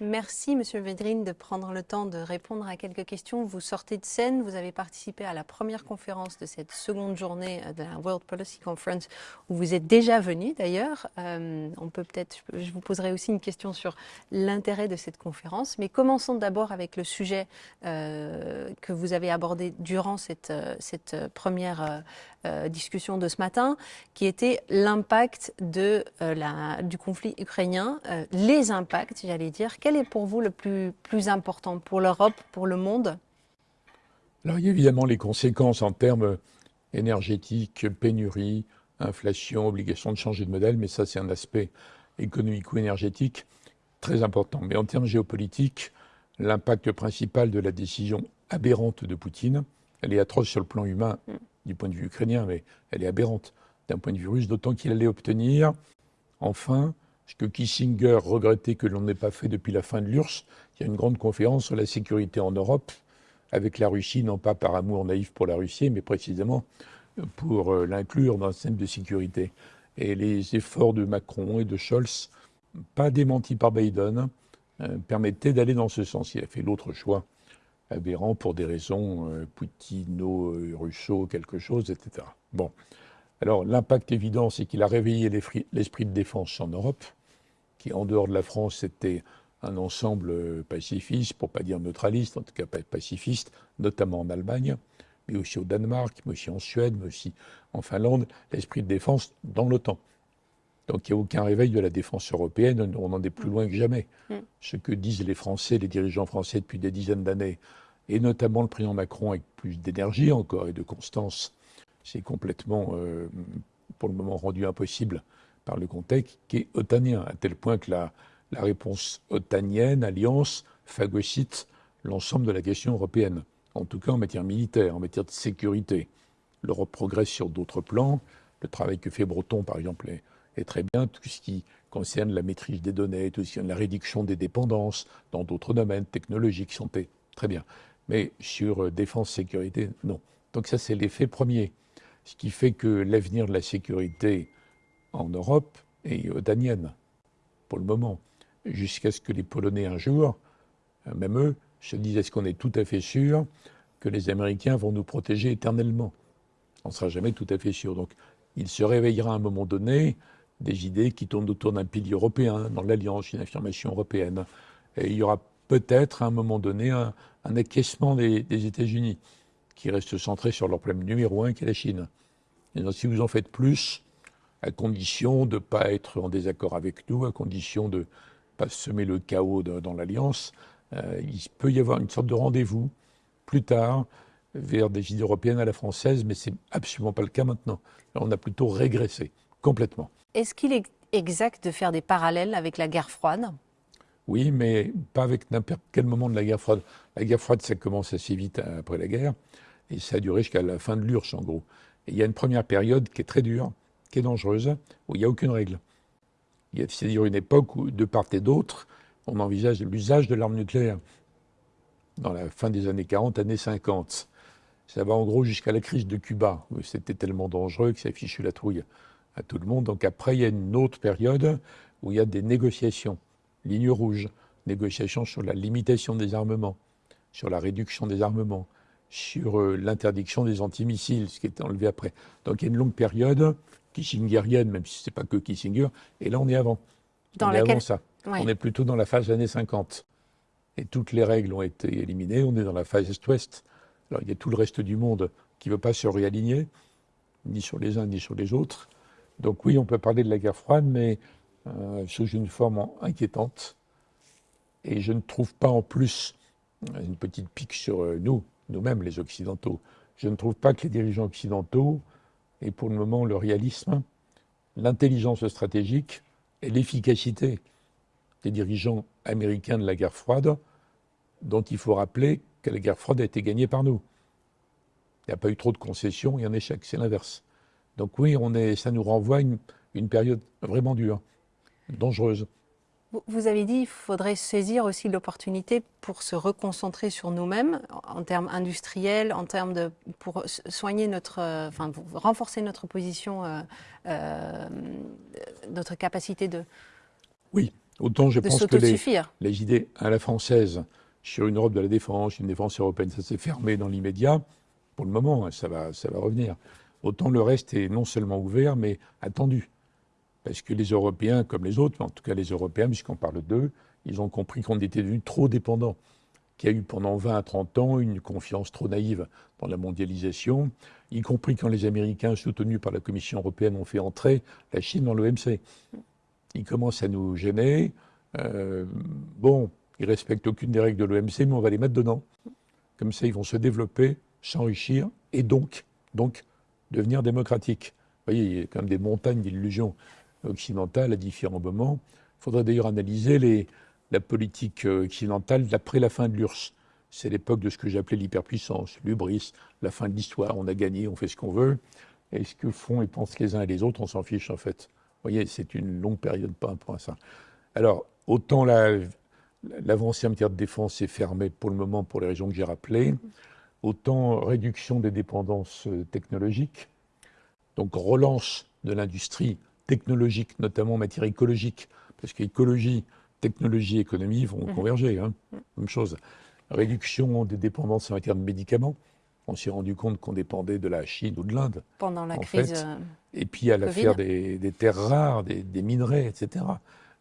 Merci, Monsieur Védrine, de prendre le temps de répondre à quelques questions. Vous sortez de scène, vous avez participé à la première conférence de cette seconde journée de la World Policy Conference, où vous êtes déjà venu d'ailleurs. Euh, on peut peut-être, je vous poserai aussi une question sur l'intérêt de cette conférence, mais commençons d'abord avec le sujet euh, que vous avez abordé durant cette, euh, première euh, discussion de ce matin, qui était l'impact de du conflit ukrainien, les impacts, j'allais dire quel est pour vous le plus, important pour l'Europe, pour le monde? Alors, il y a évidemment les conséquences en termes énergétiques, pénurie, inflation, obligation de changer de modèle, mais ça, c'est un aspect économico-énergétique très important. Mais en termes géopolitiques, l'impact principal de la décision aberrante de Poutine, elle est atroce sur le plan humain du point de vue ukrainien, mais elle est aberrante d'un point de vue russe, d'autant qu'il allait obtenir, enfin, ce que Kissinger regrettait que l'on n'ait pas fait depuis la fin de l'URSS, il y a une grande conférence sur la sécurité en Europe, avec la Russie, non pas par amour naïf pour la Russie, mais précisément pour euh, l'inclure dans le système de sécurité. Et les efforts de Macron et de Scholz, pas démentis par Biden, euh, permettaient d'aller dans ce sens. Il a fait l'autre choix aberrant pour des raisons euh, poutino-russo, quelque chose, etc. Bon. Alors, l'impact évident, c'est qu'il a réveillé l'esprit de défense en Europe qui, en dehors de la France, était un ensemble euh, pacifiste, pour pas dire neutraliste, en tout cas pacifiste, notamment en Allemagne, mais aussi au Danemark, mais aussi en Suède, mais aussi en Finlande, l'esprit de défense dans l'OTAN. Donc il n'y a aucun réveil de la défense européenne, on en est plus loin que jamais. Mm. Ce que disent les Français, les dirigeants français depuis des dizaines d'années, et notamment le président Macron avec plus d'énergie encore et de constance, c'est complètement, euh, pour le moment, rendu impossible par le contexte qui est otanien, à tel point que la, réponse otanienne, alliance, phagocyte l'ensemble de la question européenne, en tout cas en matière militaire, en matière de sécurité. L'Europe progresse sur d'autres plans. Le travail que fait Breton, par exemple, est, très bien. Tout ce qui concerne la maîtrise des données, tout ce qui concerne la réduction des dépendances dans d'autres domaines technologiques sont très bien. Mais sur euh, défense, sécurité, non. Donc ça, c'est l'effet premier. Ce qui fait que l'avenir de la sécurité en Europe et otanienne, pour le moment, jusqu'à ce que les Polonais un jour, même eux, se disent est-ce qu'on est tout à fait sûr que les Américains vont nous protéger éternellement? On ne sera jamais tout à fait sûr. Donc il se réveillera à un moment donné des idées qui tournent autour d'un pilier européen, dans l'Alliance, une affirmation européenne. Et il y aura peut-être à un moment donné un, acquiescement des, États-Unis, qui reste centré sur leur problème numéro un, qui est la Chine. Et donc, si vous en faites plus, à condition de ne pas être en désaccord avec nous, à condition de ne pas semer le chaos dans l'Alliance. Euh, il peut y avoir une sorte de rendez-vous plus tard vers des idées européennes à la française, mais ce n'est absolument pas le cas maintenant. On a plutôt régressé complètement. Est-ce qu'il est exact de faire des parallèles avec la guerre froide? Oui, mais pas avec n'importe quel moment de la guerre froide. La guerre froide, ça commence assez vite après la guerre, et ça a duré jusqu'à la fin de l'URSS, en gros. Et il y a une première période qui est très dure, qui est dangereuse, où il n'y a aucune règle. C'est-à-dire une époque où, de part et d'autre, on envisage l'usage de l'arme nucléaire. Dans la fin des années 40, années 50. Ça va en gros jusqu'à la crise de Cuba, où c'était tellement dangereux que ça fichu la trouille à tout le monde. Donc après, il y a une autre période où il y a des négociations, ligne rouge, négociations sur la limitation des armements, sur la réduction des armements, sur euh, l'interdiction des antimissiles, ce qui est enlevé après. Donc il y a une longue période kissingerienne, même si ce n'est pas que Kissinger, et là on est avant. Dans on est avant ça. On est plutôt dans la phase années 50. Et toutes les règles ont été éliminées, on est dans la phase Est-Ouest. Alors il y a tout le reste du monde qui ne veut pas se réaligner, ni sur les uns ni sur les autres. Donc oui, on peut parler de la guerre froide, mais euh, sous une forme inquiétante. Et je ne trouve pas en plus une petite pique sur euh, nous, nous-mêmes les Occidentaux. Je ne trouve pas que les dirigeants occidentaux aient pour le moment le réalisme, l'intelligence stratégique et l'efficacité des dirigeants américains de la guerre froide, dont il faut rappeler que la guerre froide a été gagnée par nous. Il n'y a pas eu trop de concessions et un échec, c'est l'inverse. Donc oui, on ça nous renvoie à une période vraiment dure, dangereuse. Vous avez dit qu'il faudrait saisir aussi l'opportunité pour se reconcentrer sur nous-mêmes en termes industriels, en termes de pour soigner notre, enfin renforcer notre position, euh, euh, notre capacité de. Oui, Autant je pense que les, les idées à la française sur une Europe de la défense, une défense européenne, ça s'est fermé dans l'immédiat. Pour le moment, hein, ça va, ça va revenir. Autant le reste est non seulement ouvert, mais attendu. Parce que les Européens, comme les autres, mais en tout cas les Européens, puisqu'on parle d'eux, ils ont compris qu'on était devenus trop dépendants, qu'il y a eu pendant 20 à 30 ans une confiance trop naïve dans la mondialisation, y compris quand les Américains, soutenus par la Commission européenne, ont fait entrer la Chine dans l'OMC. Ils commencent à nous gêner. Euh, bon, ils respectent aucune des règles de l'OMC, mais on va les mettre dedans. Comme ça, ils vont se développer, s'enrichir et donc, donc devenir démocratiques. Vous voyez, il y a quand même des montagnes d'illusions occidentales à différents moments. Il faudrait d'ailleurs analyser la politique occidentale d'après la fin de l'URSS. C'est l'époque de ce que j'appelais l'hyperpuissance, l'ubris, la fin de l'histoire. On a gagné, on fait ce qu'on veut. Et ce que font et pensent les uns et les autres, on s'en fiche en fait. Vous voyez, c'est une longue période par rapport à ça. Alors, autant l'avancée en matière de défense est fermée pour le moment pour les raisons que j'ai rappelées, autant réduction des dépendances euh, technologiques, donc relance de l'industrie technologique, notamment en matière écologique, parce qu'écologie, technologie, économie vont Mhm. converger. hein. Même chose. Réduction des dépendances en matière de médicaments. On s'est rendu compte qu'on dépendait de la Chine ou de l'Inde. Pendant la crise. fait, euh, Et puis a l'affaire des, des terres rares, des, des minerais, etc.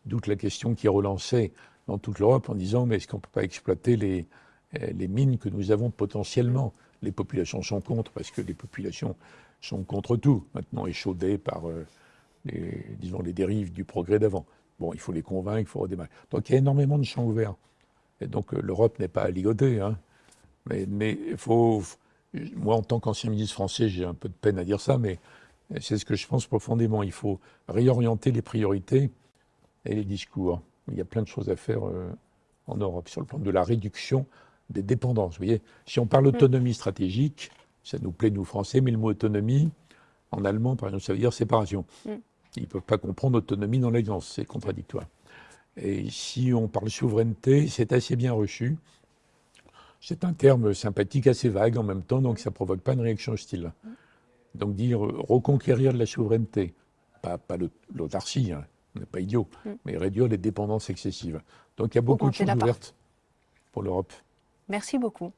D'où la question qui est relancée dans toute l'Europe en disant mais est-ce qu'on ne peut pas exploiter les, euh, les mines que nous avons potentiellement? Les populations sont contre parce que les populations sont contre tout, maintenant échaudées par euh, les, disons, les dérives du progrès d'avant. Bon, il faut les convaincre, il faut redémarrer. Donc il y a énormément de champs ouverts. Et donc euh, l'Europe n'est pas à ligoter. Hein. Mais mais il faut, moi, en tant qu'ancien ministre français, j'ai un peu de peine à dire ça, mais c'est ce que je pense profondément. Il faut réorienter les priorités et les discours. Il y a plein de choses à faire euh, en Europe sur le plan de la réduction des dépendances. Vous voyez, si on parle d'autonomie stratégique, ça nous plaît, nous, Français, mais le mot autonomie, en allemand, par exemple, ça veut dire séparation. Mm. Ils ne peuvent pas comprendre autonomie dans l'alliance, c'est contradictoire. Et si on parle souveraineté, c'est assez bien reçu. C'est un terme sympathique, assez vague en même temps, donc ça ne provoque pas une réaction hostile. Donc dire reconquérir de la souveraineté, pas, pas l'autarcie, hein, on n'est pas idiot, Mm. mais réduire les dépendances excessives. Donc il y a beaucoup de choses ouvertes pour l'Europe. Merci beaucoup.